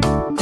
Bye.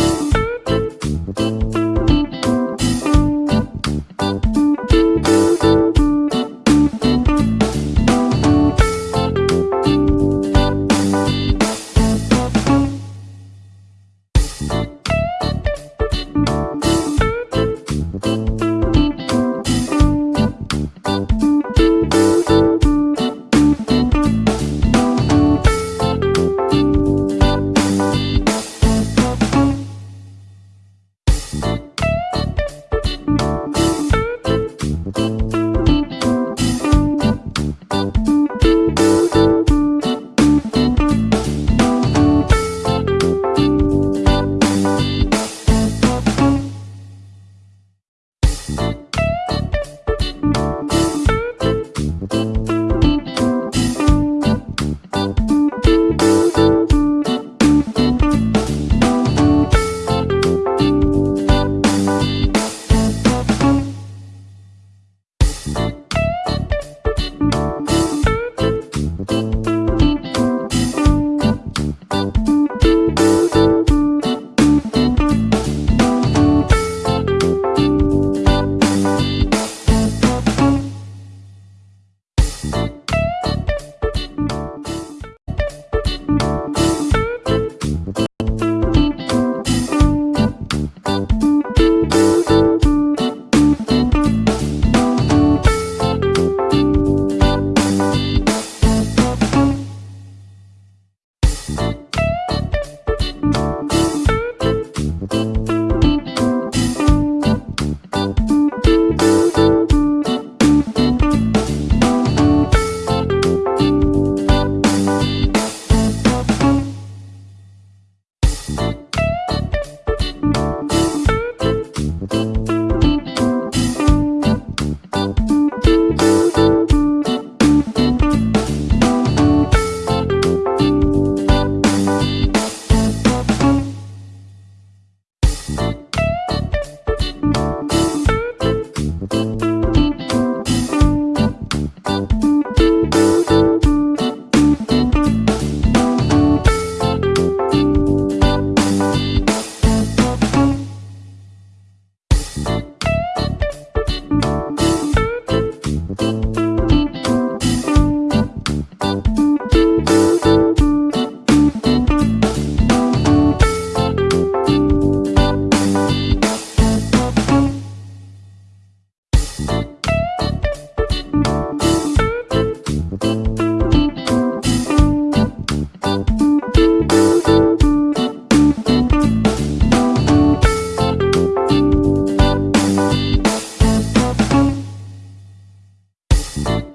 Peace.